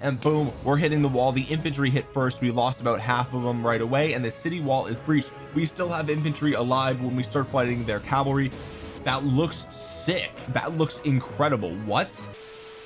and boom we're hitting the wall. The infantry hit first. We lost about half of them right away and the city wall is breached. We still have infantry alive when we start fighting their cavalry. That looks sick. That looks incredible. What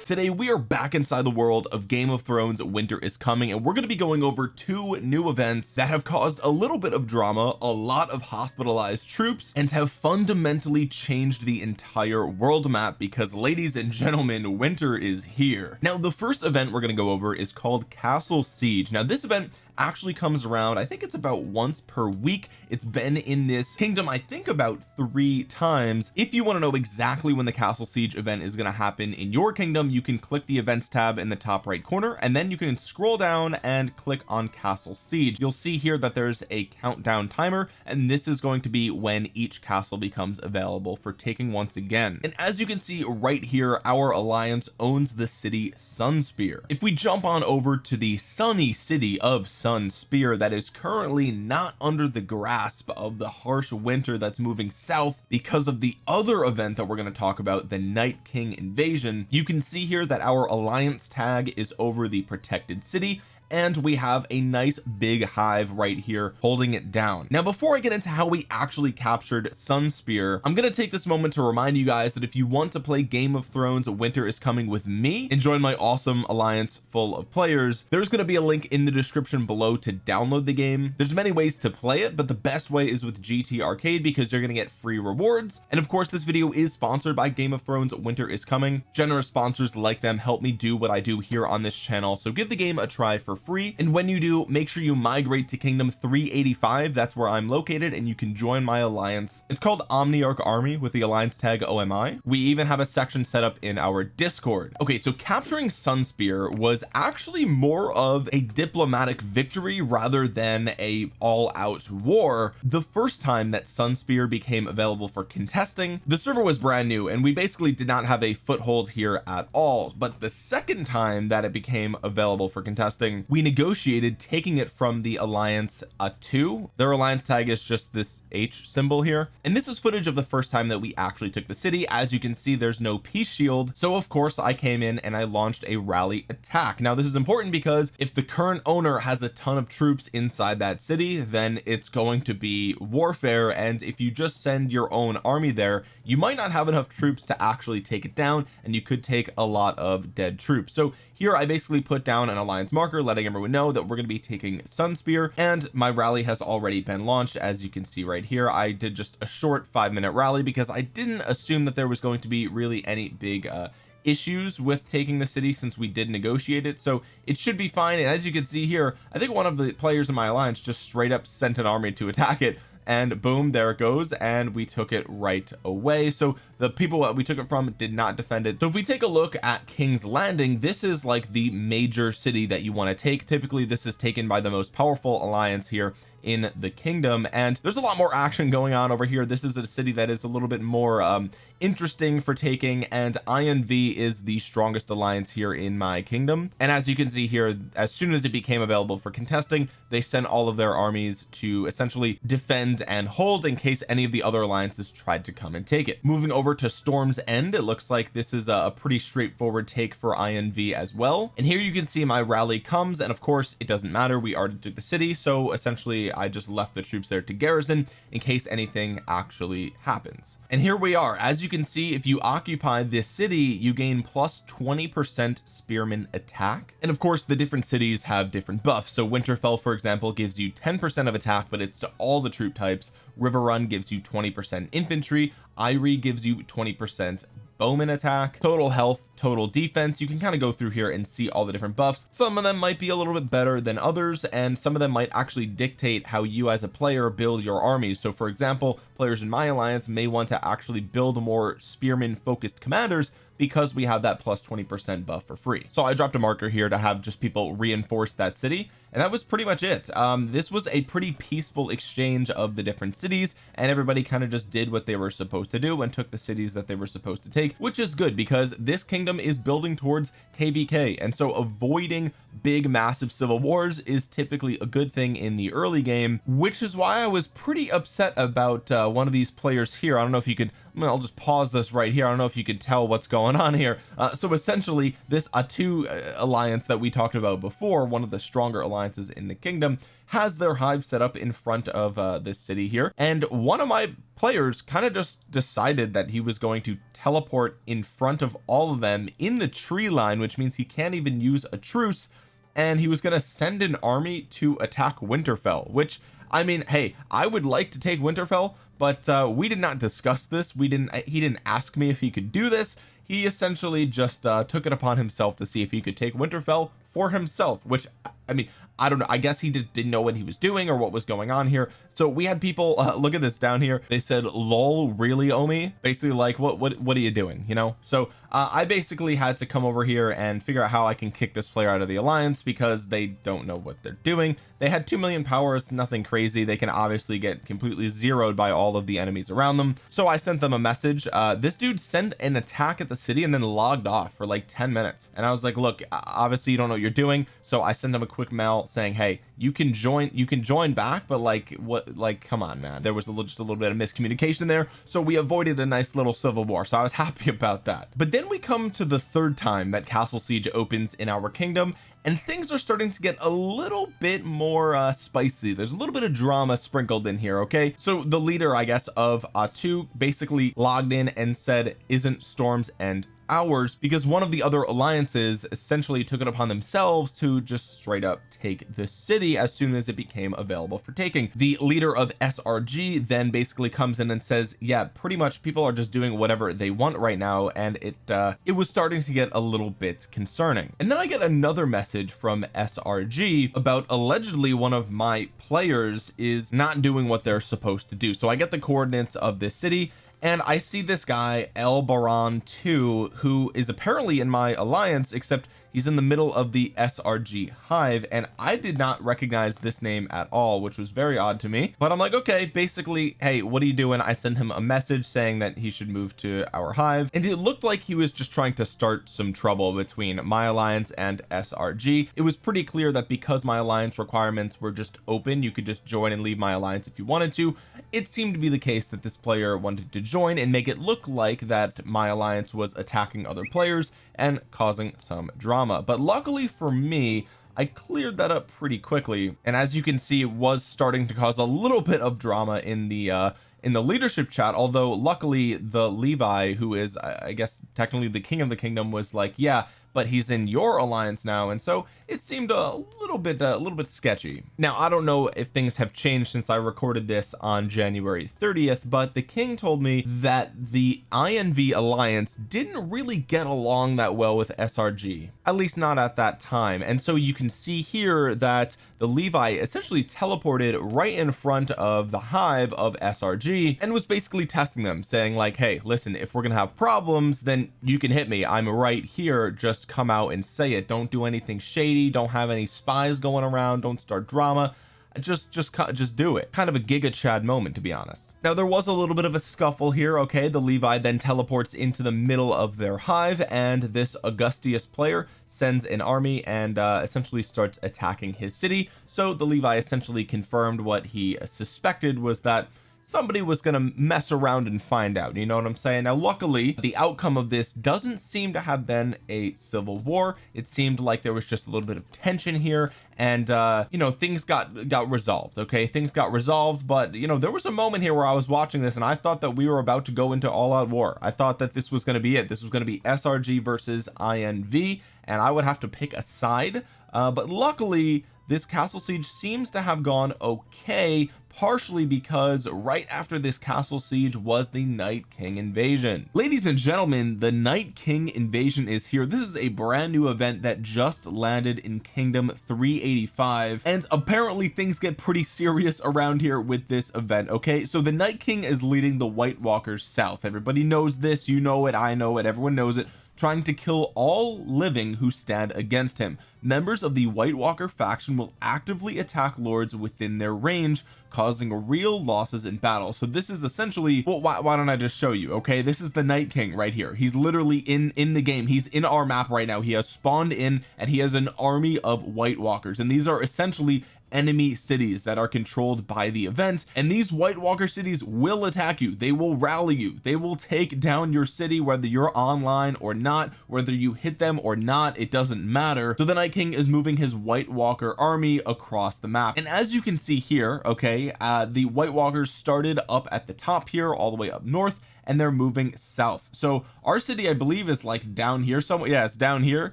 today we are back inside the world of Game of Thrones winter is coming and we're going to be going over two new events that have caused a little bit of drama a lot of hospitalized troops and have fundamentally changed the entire world map because ladies and gentlemen winter is here. Now the first event we're going to go over is called Castle Siege. Now this event actually comes around I think it's about once per week. It's been in this kingdom I think about three times. If you want to know exactly when the castle siege event is going to happen in your kingdom you can click the events tab in the top right corner and then you can scroll down and click on castle siege. You'll see here that there's a countdown timer and this is going to be when each castle becomes available for taking once again. And as you can see right here our alliance owns the city Sunspear. If we jump on over to the sunny city of Sunspear that is currently not under the grasp of the harsh winter that's moving south because of the other event that we're going to talk about the Night King invasion. You can see here that our alliance tag is over the protected city and we have a nice big hive right here holding it down. Now before I get into how we actually captured Sunspear I'm going to take this moment to remind you guys that if you want to play Game of Thrones winter is coming with me. And join my awesome alliance full of players. There's going to be a link in the description below to download the game. There's many ways to play it but the best way is with GT arcade because you're going to get free rewards. And of course this video is sponsored by Game of Thrones winter is coming. Generous sponsors like them help me do what I do here on this channel. So give the game a try for free. And when you do make sure you migrate to kingdom 385 that's where I'm located and you can join my alliance. It's called Omniarch army with the alliance tag OMI we even have a section set up in our discord. Okay so capturing Sunspear was actually more of a diplomatic victory rather than a all-out war. The first time that Sunspear became available for contesting the server was brand new and we basically did not have a foothold here at all. But the second time that it became available for contesting we negotiated taking it from the alliance Atu. Their alliance tag is just this H symbol here. And this is footage of the first time that we actually took the city. As you can see there's no peace shield. So of course I came in and I launched a rally attack. Now this is important because if the current owner has a ton of troops inside that city then it's going to be warfare. And if you just send your own army there you might not have enough troops to actually take it down and you could take a lot of dead troops. So here I basically put down an alliance marker letting everyone know that we're going to be taking Sunspear and my rally has already been launched as you can see right here. I did just a short five minute rally because I didn't assume that there was going to be really any big uh issues with taking the city since we did negotiate it so it should be fine. And as you can see here I think one of the players in my alliance just straight up sent an army to attack it and boom there it goes and we took it right away. So the people that we took it from did not defend it. So if we take a look at King's Landing this is like the major city that you want to take. Typically this is taken by the most powerful alliance here in the kingdom. And there's a lot more action going on over here. This is a city that is a little bit more um interesting for taking and INV is the strongest alliance here in my kingdom. And as you can see here as soon as it became available for contesting they sent all of their armies to essentially defend and hold in case any of the other alliances tried to come and take it. Moving over to Storm's End it looks like this is a pretty straightforward take for INV as well. And here you can see my rally comes and of course it doesn't matter. We already took the city so essentially I just left the troops there to garrison in case anything actually happens. And here we are. As you can see if you occupy this city you gain plus 20 percent spearman attack. And of course the different cities have different buffs. So Winterfell for example gives you 10 percent of attack but it's to all the troop types. Riverrun gives you 20 percent infantry. Eyrie gives you 20 percent bowman attack total health total defense. You can kind of go through here and see all the different buffs. Some of them might be a little bit better than others and some of them might actually dictate how you as a player build your armies. So for example players in my alliance may want to actually build more spearman focused commanders because we have that plus 20 percent buff for free. So I dropped a marker here to have just people reinforce that city and that was pretty much it. Um this was a pretty peaceful exchange of the different cities and everybody kind of just did what they were supposed to do and took the cities that they were supposed to take which is good because this kingdom is building towards kvk and so avoiding big massive civil wars is typically a good thing in the early game which is why I was pretty upset about uh, one of these players here. I don't know if you could I'll just pause this right here. I don't know if you could tell what's going on here. Uh, so essentially this Atu uh, alliance that we talked about before one of the stronger alliances in the kingdom has their hive set up in front of uh, this city here. And one of my players kind of just decided that he was going to teleport in front of all of them in the tree line which means he can't even use a truce. And he was going to send an army to attack Winterfell which I mean hey I would like to take Winterfell but uh we did not discuss this. We didn't he didn't ask me if he could do this. He essentially just uh took it upon himself to see if he could take Winterfell for himself which I mean I don't know I guess he did, didn't know what he was doing or what was going on here. So we had people uh, look at this down here. They said lol really Omi? Basically like what what what are you doing? You know? So uh, I basically had to come over here and figure out how I can kick this player out of the alliance because they don't know what they're doing. They had 2 million powers nothing crazy. They can obviously get completely zeroed by all of the enemies around them. So I sent them a message uh, this dude sent an attack at the city and then logged off for like 10 minutes. And I was like look obviously you don't know what you're doing. So I sent him a quick mail saying hey you can join you can join back but like what like come on man. There was a little, just a little bit of miscommunication there so we avoided a nice little civil war so I was happy about that. But then we come to the third time that castle siege opens in our kingdom and things are starting to get a little bit more uh spicy. There's a little bit of drama sprinkled in here okay? So the leader I guess of Atu basically logged in and said isn't Storm's End ours because one of the other alliances essentially took it upon themselves to just straight up take the city as soon as it became available for taking. The leader of SRG then basically comes in and says yeah pretty much people are just doing whatever they want right now and it uh it was starting to get a little bit concerning. And then I get another message from SRG about allegedly one of my players is not doing what they're supposed to do. So I get the coordinates of this city and I see this guy El Baron 2 who is apparently in my alliance except he's in the middle of the SRG hive and I did not recognize this name at all which was very odd to me. But I'm like okay basically hey what are you doing? I sent him a message saying that he should move to our hive. And it looked like he was just trying to start some trouble between my alliance and SRG it was pretty clear that because my alliance requirements were just open you could just join and leave my alliance if you wanted to. It seemed to be the case that this player wanted to join and make it look like that my alliance was attacking other players and causing some drama but luckily for me I cleared that up pretty quickly. And as you can see it was starting to cause a little bit of drama in the uh in the leadership chat although luckily the Levi who is I guess technically the king of the kingdom was like yeah but he's in your alliance now and so it seemed a little bit a little bit sketchy. Now I don't know if things have changed since I recorded this on January 30th but the king told me that the INV alliance didn't really get along that well with SRG at least not at that time. And so you can see here that the Levi essentially teleported right in front of the hive of SRG and was basically testing them saying like hey listen if we're gonna have problems then you can hit me. I'm right here just come out and say it. Don't do anything shady. Don't have any spies going around. Don't start drama. Just just just do it. Kind of a giga chad moment to be honest. Now there was a little bit of a scuffle here okay? The Levi then teleports into the middle of their hive and this Augustius player sends an army and uh, essentially starts attacking his city. So the Levi essentially confirmed what he suspected was that somebody was to mess around and find out you know what I'm saying? Now luckily the outcome of this doesn't seem to have been a civil war. It seemed like there was just a little bit of tension here and uh you know things got got resolved okay? Things got resolved but you know there was a moment here where I was watching this and I thought that we were about to go into all-out war. I thought that this was going to be it. This was going to be SRG versus INV and I would have to pick a side. Uh but luckily this castle siege seems to have gone okay partially because right after this castle siege was the Night King invasion. Ladies and gentlemen the Night King invasion is here. This is a brand new event that just landed in kingdom 385 and apparently things get pretty serious around here with this event okay? So the Night King is leading the White Walkers south. Everybody knows this you know it I know it everyone knows it trying to kill all living who stand against him. Members of the White Walker faction will actively attack lords within their range causing real losses in battle. So this is essentially well why, why don't I just show you okay? This is the Night King right here. He's literally in in the game. He's in our map right now. He has spawned in and he has an army of White Walkers. And these are essentially enemy cities that are controlled by the event. And these White Walker cities will attack you. They will rally you. They will take down your city whether you're online or not whether you hit them or not it doesn't matter. So the Night King is moving his White Walker army across the map. And as you can see here okay uh the White Walkers started up at the top here all the way up north and they're moving south. So our city I believe is like down here somewhere. Yeah it's down here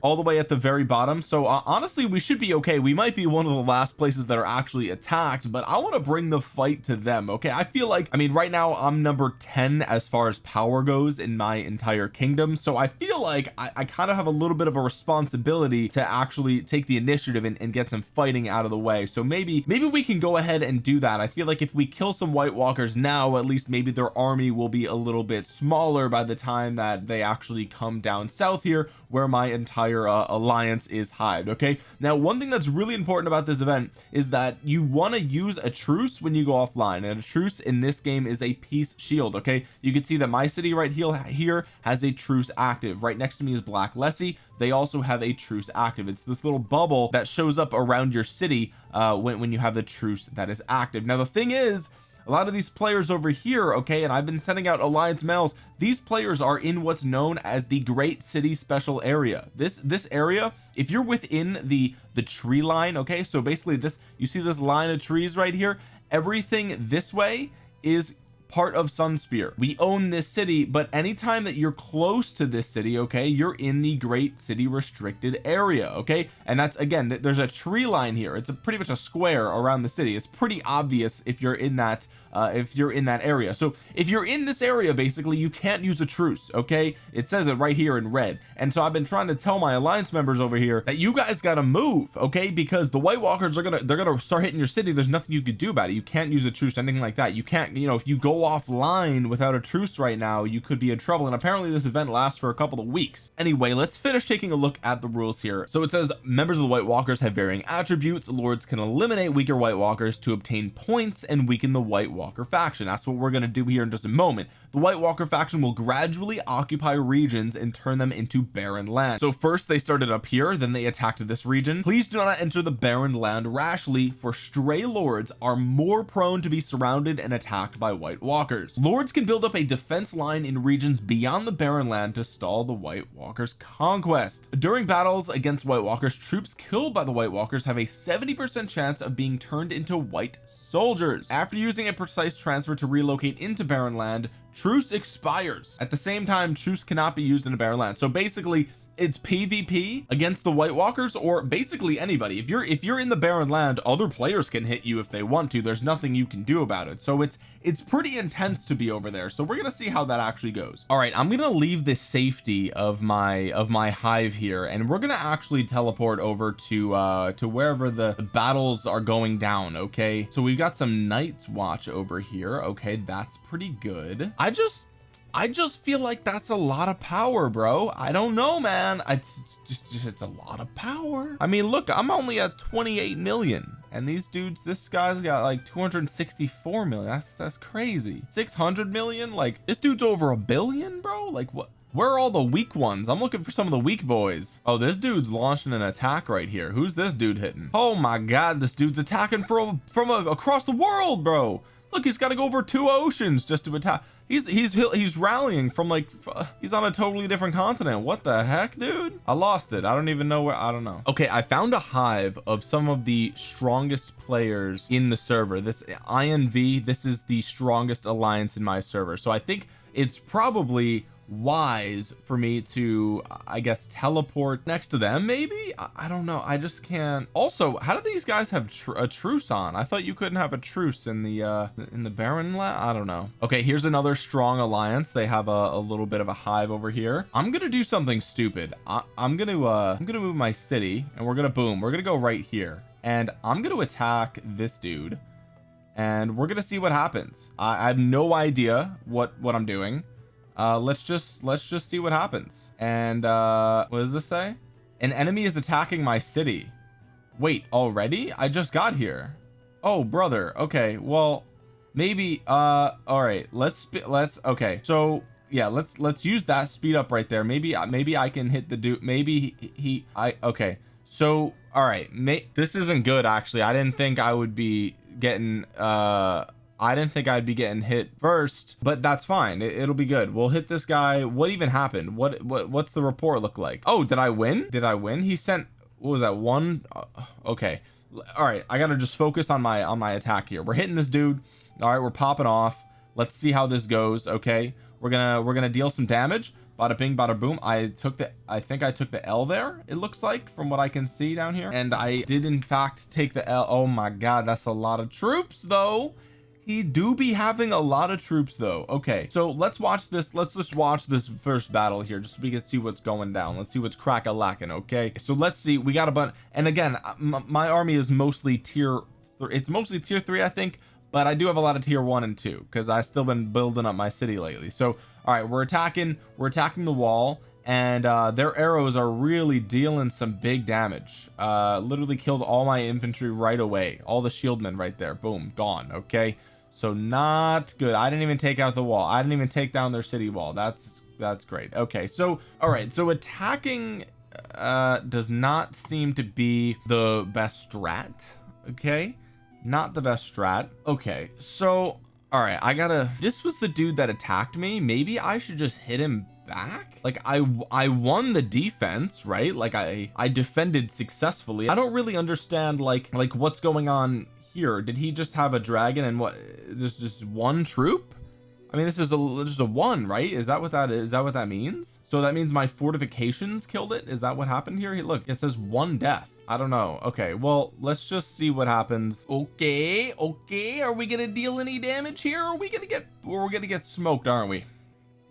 all the way at the very bottom. So uh, honestly we should be okay. We might be one of the last places that are actually attacked but I want to bring the fight to them okay? I feel like I mean right now I'm number 10 as far as power goes in my entire kingdom. So I feel like I, I kind of have a little bit of a responsibility to actually take the initiative and, and get some fighting out of the way. So maybe maybe we can go ahead and do that. I feel like if we kill some White Walkers now at least maybe their army will be a little bit smaller by the time that they actually come down south here where my entire uh, alliance is hived okay? Now one thing that's really important about this event is that you want to use a truce when you go offline and a truce in this game is a peace shield okay? You can see that my city right here here has a truce active. Right next to me is Black Lessie. They also have a truce active. It's this little bubble that shows up around your city uh when, when you have the truce that is active. Now the thing is a lot of these players over here okay and I've been sending out alliance mails. These players are in what's known as the great city special area. This this area if you're within the the tree line okay so basically this you see this line of trees right here? Everything this way is part of Sunspear. We own this city but anytime that you're close to this city okay you're in the great city restricted area okay? And that's again there's a tree line here. It's a pretty much a square around the city. It's pretty obvious if you're in that uh, if you're in that area. So if you're in this area basically you can't use a truce okay? It says it right here in red. And so I've been trying to tell my alliance members over here that you guys got to move okay? Because the White Walkers are gonna they're gonna start hitting your city. There's nothing you could do about it. You can't use a truce anything like that. You can't you know if you go offline without a truce right now you could be in trouble. And apparently this event lasts for a couple of weeks. Anyway let's finish taking a look at the rules here. So it says members of the White Walkers have varying attributes. Lords can eliminate weaker White Walkers to obtain points and weaken the White Walker faction. That's what we're going to do here in just a moment. The White Walker faction will gradually occupy regions and turn them into barren land. So first they started up here then they attacked this region. Please do not enter the barren land rashly for stray lords are more prone to be surrounded and attacked by White Walkers lords can build up a defense line in regions beyond the barren land to stall the White Walkers conquest. During battles against White Walkers troops killed by the White Walkers have a 70 percent chance of being turned into white soldiers. After using a precise transfer to relocate into barren land truce expires. At the same time truce cannot be used in a barren land. So basically it's PvP against the White Walkers or basically anybody. If you're if you're in the barren land other players can hit you if they want to. There's nothing you can do about it. So it's it's pretty intense to be over there. So we're gonna see how that actually goes. All right I'm gonna leave the safety of my of my hive here and we're gonna actually teleport over to uh to wherever the, the battles are going down okay? So we've got some Night's Watch over here. Okay that's pretty good. I just I just feel like that's a lot of power bro. I don't know man. It's, just it's a lot of power. I mean look I'm only at 28 million and these dudes this guy's got like 264 million. That's that's crazy. 600 million? Like this dude's over a billion bro? Like what where are all the weak ones? I'm looking for some of the weak boys. Oh this dude's launching an attack right here. Who's this dude hitting? Oh my god this dude's attacking from from a, across the world bro look he's got to go over two oceans just to attack. He's he's he's rallying from like he's on a totally different continent. What the heck dude? I lost it. I don't even know where I don't know. Okay I found a hive of some of the strongest players in the server. This INV this is the strongest alliance in my server. So I think it's probably wise for me to I guess teleport next to them maybe? I, don't know. I just can't. Also how do these guys have tr a truce on? I thought you couldn't have a truce in the uh in the barren land I don't know. Okay here's another strong alliance. They have a, a little bit of a hive over here. I'm gonna do something stupid. I, I'm gonna uh I'm gonna move my city and we're gonna boom we're gonna go right here. And I'm gonna attack this dude and we're gonna see what happens. I, I have no idea what what I'm doing uh let's just let's just see what happens. And uh what does this say? An enemy is attacking my city. Wait already? I just got here. Oh brother. Okay well maybe uh all right. Let's let's okay. So yeah let's let's use that speed up right there. Maybe uh, maybe I can hit the dude. Maybe he, he I okay. So all right. This isn't good actually. I didn't think I would be getting uh I didn't think I'd be getting hit first but that's fine. It, will be good. We'll hit this guy. What even happened? What what what's the report look like? Oh did I win? Did I win? He sent what was that one? Uh, okay. All right I gotta just focus on my on my attack here. We're hitting this dude. All right we're popping off. Let's see how this goes okay? We're gonna we're gonna deal some damage. Bada bing bada boom. I took the I think I took the L there it looks like from what I can see down here. And I did in fact take the L. Oh my god that's a lot of troops though do be having a lot of troops though. Okay so let's watch this. Let's just watch this first battle here just so we can see what's going down. Let's see what's crack a lacking okay? So let's see. We got a bunch and again my army is mostly tier it's mostly tier three I think but I do have a lot of tier one and two because I still been building up my city lately. So all right we're attacking we're attacking the wall and uh their arrows are really dealing some big damage. Uh literally killed all my infantry right away. All the shieldmen right there. Boom gone okay so not good. I didn't even take out the wall. I didn't even take down their city wall. That's that's great. Okay so all right. So attacking uh does not seem to be the best strat. Okay? Not the best strat. Okay so all right. I gotta this was the dude that attacked me. Maybe I should just hit him back? Like I I won the defense right? Like I I defended successfully. I don't really understand like like what's going on here. Did he just have a dragon and what there's just one troop? I mean this is a just a one right? Is that what that is is that what that means? So that means my fortifications killed it? Is that what happened here? Look it says one death. I don't know. Okay well let's just see what happens. Okay okay. Are we gonna deal any damage here? Are we gonna get we're gonna get smoked aren't we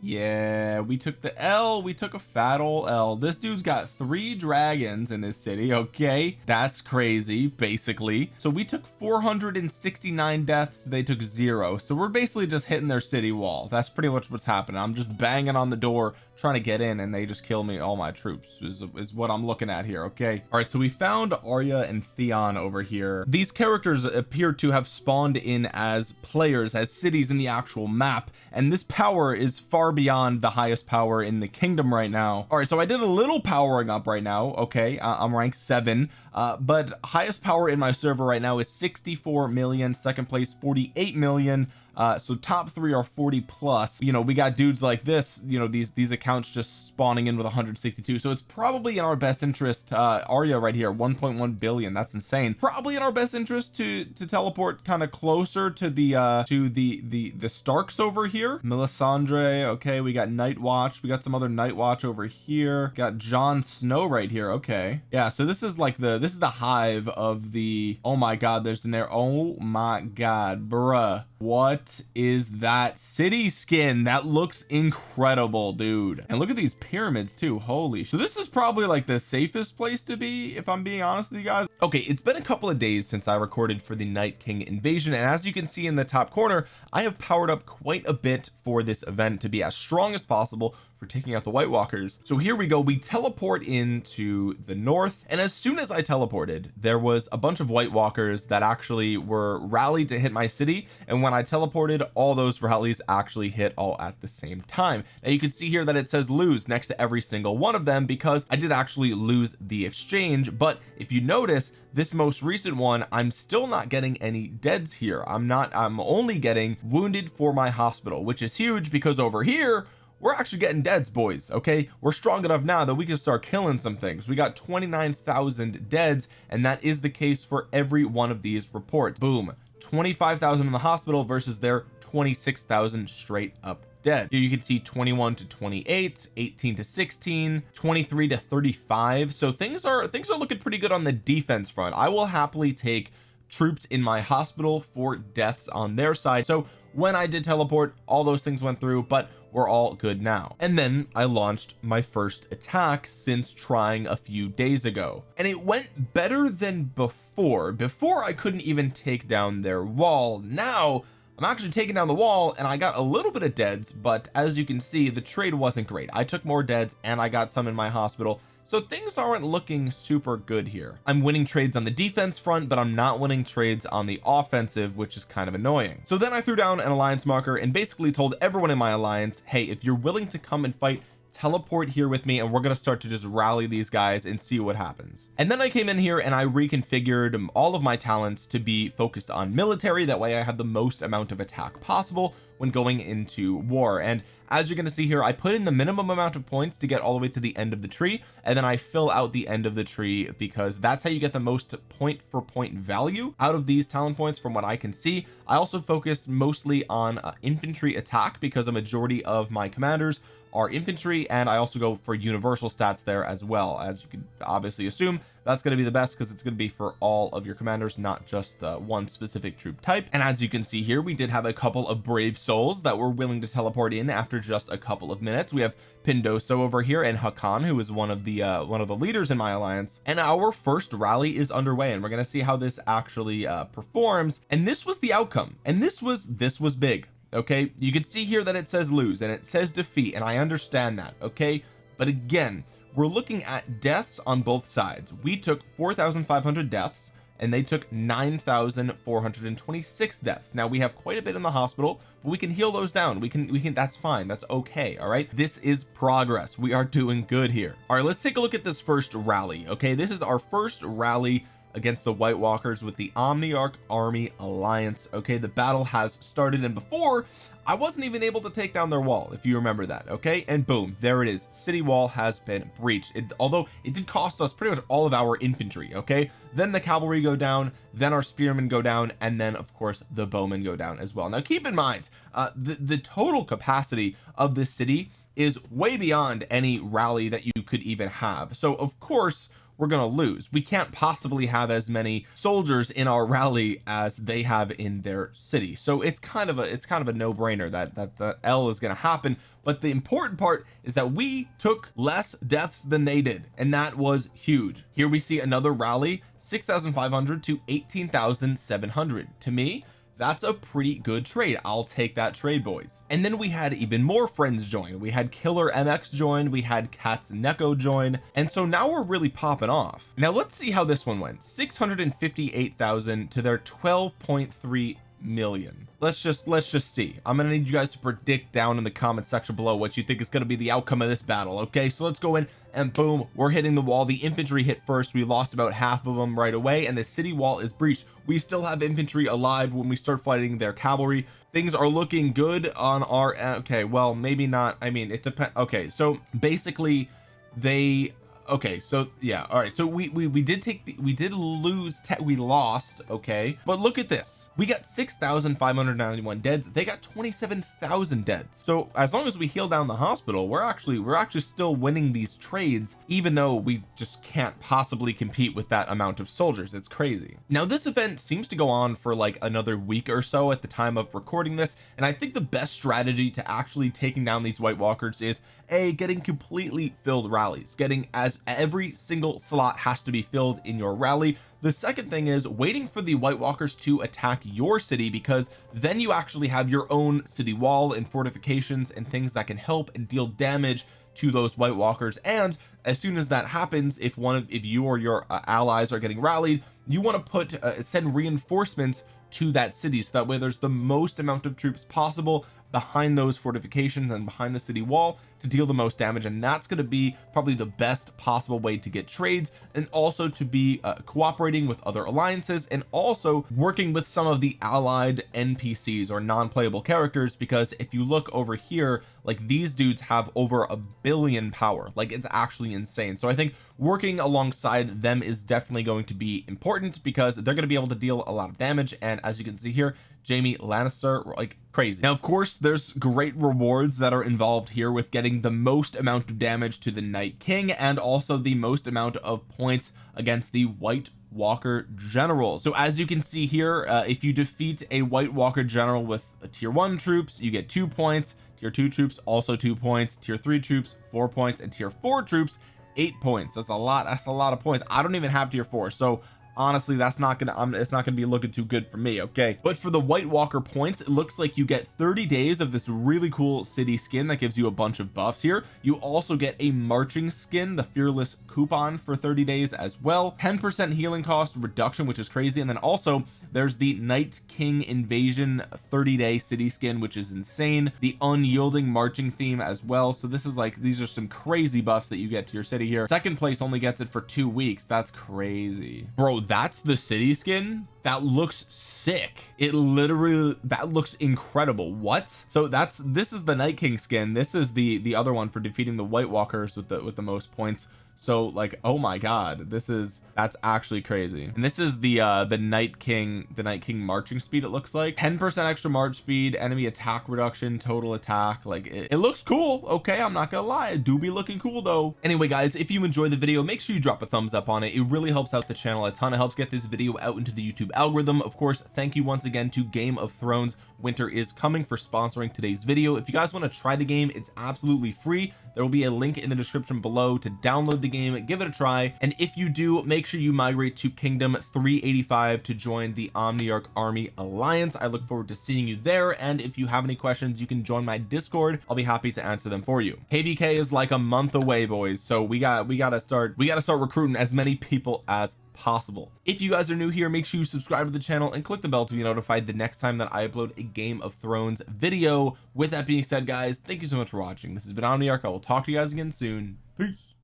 yeah we took the L we took a fat old L. This dude's got three dragons in his city okay? That's crazy basically. So we took 469 deaths they took zero. So we're basically just hitting their city wall. That's pretty much what's happening. I'm just banging on the door trying to get in and they just kill me all my troops is, is what I'm looking at here okay? All right so we found Arya and Theon over here. These characters appear to have spawned in as players as cities in the actual map and this power is far beyond the highest power in the kingdom right now. All right so I did a little powering up right now okay? I'm rank seven uh, but highest power in my server right now is 64 million second place 48 million uh so top three are 40 plus. You know we got dudes like this you know these these accounts just spawning in with 162 so it's probably in our best interest uh Arya right here 1.1 billion. That's insane. Probably in our best interest to to teleport kind of closer to the uh to the the the Starks over here. Melisandre okay we got Night Watch we got some other Night Watch over here. Got Jon Snow right here okay. Yeah so this is like the this is the hive of the oh my god there's in there oh my god bruh what is that city skin? That looks incredible dude. And look at these pyramids too. Holy so this is probably like the safest place to be if I'm being honest with you guys. Okay it's been a couple of days since I recorded for the Night King invasion and as you can see in the top corner I have powered up quite a bit for this event to be as strong as possible for taking out the White Walkers. So here we go. We teleport into the north and as soon as I teleported there was a bunch of White Walkers that actually were rallied to hit my city and when I teleported all those rallies actually hit all at the same time. Now you can see here that it says lose next to every single one of them because I did actually lose the exchange but if you notice this most recent one I'm still not getting any deads here. I'm not I'm only getting wounded for my hospital which is huge because over here we're actually getting deads boys okay? We're strong enough now that we can start killing some things. We got 29,000 deads and that is the case for every one of these reports. Boom. 25,000 in the hospital versus their 26,000 straight up dead. Here you can see 21 to 28 18 to 16 23 to 35 so things are things are looking pretty good on the defense front. I will happily take troops in my hospital for deaths on their side. So when I did teleport all those things went through but we're all good now. And then I launched my first attack since trying a few days ago. And it went better than before. Before I couldn't even take down their wall. Now I'm actually taking down the wall and I got a little bit of deads but as you can see the trade wasn't great. I took more deads and I got some in my hospital so things aren't looking super good here. I'm winning trades on the defense front but I'm not winning trades on the offensive which is kind of annoying. So then I threw down an alliance marker and basically told everyone in my alliance hey if you're willing to come and fight teleport here with me and we're going to start to just rally these guys and see what happens. And then I came in here and I reconfigured all of my talents to be focused on military. That way I have the most amount of attack possible when going into war. And as you're going to see here I put in the minimum amount of points to get all the way to the end of the tree and then I fill out the end of the tree because that's how you get the most point for point value out of these talent points from what I can see. I also focus mostly on uh, infantry attack because a majority of my commanders are infantry and I also go for universal stats there as well. As you can obviously assume that's going to be the best because it's going to be for all of your commanders not just uh, one specific troop type. And as you can see here we did have a couple of brave souls that were willing to teleport in after just a couple of minutes. We have Pindoso over here and Hakan who is one of the uh, one of the leaders in my alliance. And our first rally is underway and we're going to see how this actually uh, performs. And this was the outcome. And this was this was big okay? You can see here that it says lose and it says defeat and I understand that okay? But again we're looking at deaths on both sides. We took 4,500 deaths and they took 9,426 deaths. Now we have quite a bit in the hospital but we can heal those down. We can we can that's fine. That's okay all right? This is progress. We are doing good here. All right let's take a look at this first rally okay? This is our first rally against the White Walkers with the Omniarch Army Alliance. Okay the battle has started and before I wasn't even able to take down their wall if you remember that okay? And boom there it is. City wall has been breached. It, although it did cost us pretty much all of our infantry okay? Then the cavalry go down then our spearmen go down and then of course the bowmen go down as well. Now keep in mind uh the the total capacity of this city is way beyond any rally that you could even have. So of course we're to lose. We can't possibly have as many soldiers in our rally as they have in their city. So it's kind of a it's kind of a no-brainer that that the L is to happen. But the important part is that we took less deaths than they did and that was huge. Here we see another rally 6,500 to 18,700 to me that's a pretty good trade. I'll take that trade boys. And then we had even more friends join. We had killer MX join we had cats Neko join and so now we're really popping off. Now let's see how this one went. 658,000 to their 12.3 million. Let's just let's just see. I'm gonna need you guys to predict down in the comment section below what you think is going to be the outcome of this battle okay? So let's go in and boom we're hitting the wall. The infantry hit first. We lost about half of them right away and the city wall is breached. We still have infantry alive when we start fighting their cavalry. Things are looking good on our okay well maybe not. I mean it depends okay so basically they okay so yeah all right so we we, we did take the, we did lose we lost okay but look at this. We got 6,591 deads. They got 27,000 deads. So as long as we heal down the hospital we're actually we're actually still winning these trades even though we just can't possibly compete with that amount of soldiers. It's crazy. Now this event seems to go on for like another week or so at the time of recording this and I think the best strategy to actually taking down these White Walkers is a getting completely filled rallies getting as every single slot has to be filled in your rally. The second thing is waiting for the White Walkers to attack your city because then you actually have your own city wall and fortifications and things that can help and deal damage to those White Walkers. And as soon as that happens if one of if you or your uh, allies are getting rallied you want to put uh, send reinforcements to that city so that way there's the most amount of troops possible behind those fortifications and behind the city wall to deal the most damage and that's going to be probably the best possible way to get trades and also to be uh, cooperating with other alliances and also working with some of the allied NPCs or non-playable characters because if you look over here like these dudes have over a billion power. Like it's actually insane. So I think working alongside them is definitely going to be important because they're going to be able to deal a lot of damage and as you can see here Jaime Lannister like crazy. Now of course there's great rewards that are involved here with getting the most amount of damage to the Night King and also the most amount of points against the White Walker general. So as you can see here uh, if you defeat a White Walker general with a tier one troops you get two points. Tier two troops also two points. Tier three troops four points. And tier four troops eight points. That's a lot that's a lot of points. I don't even have tier four. So honestly that's not gonna I'm, it's not gonna be looking too good for me okay? But for the White Walker points it looks like you get 30 days of this really cool city skin that gives you a bunch of buffs here. You also get a marching skin the fearless coupon for 30 days as well. 10 percent healing cost reduction which is crazy. And then also there's the Night King invasion 30 day city skin which is insane. The unyielding marching theme as well. So this is like these are some crazy buffs that you get to your city here. Second place only gets it for two weeks. That's crazy. Bro that's the city skin? That looks sick. It literally that looks incredible. What? So that's this is the Night King skin. This is the the other one for defeating the White Walkers with the with the most points so like oh my god this is that's actually crazy. And this is the uh the Night King the Night King marching speed it looks like. 10 percent extra march speed enemy attack reduction total attack. Like it, it looks cool okay I'm not gonna lie it do be looking cool though. Anyway guys if you enjoy the video make sure you drop a thumbs up on it. It really helps out the channel a ton. It helps get this video out into the YouTube algorithm. Of course thank you once again to Game of Thrones. Winter is coming for sponsoring today's video. If you guys want to try the game it's absolutely free there will be a link in the description below to download the game give it a try and if you do make sure you migrate to kingdom 385 to join the omniarch army alliance. I look forward to seeing you there and if you have any questions you can join my discord. I'll be happy to answer them for you. Kvk is like a month away boys so we got we got to start we got to start recruiting as many people as possible. If you guys are new here make sure you subscribe to the channel and click the bell to be notified the next time that I upload a Game of Thrones video. With that being said guys thank you so much for watching. This has been Omniarch. I will talk to you guys again soon. Peace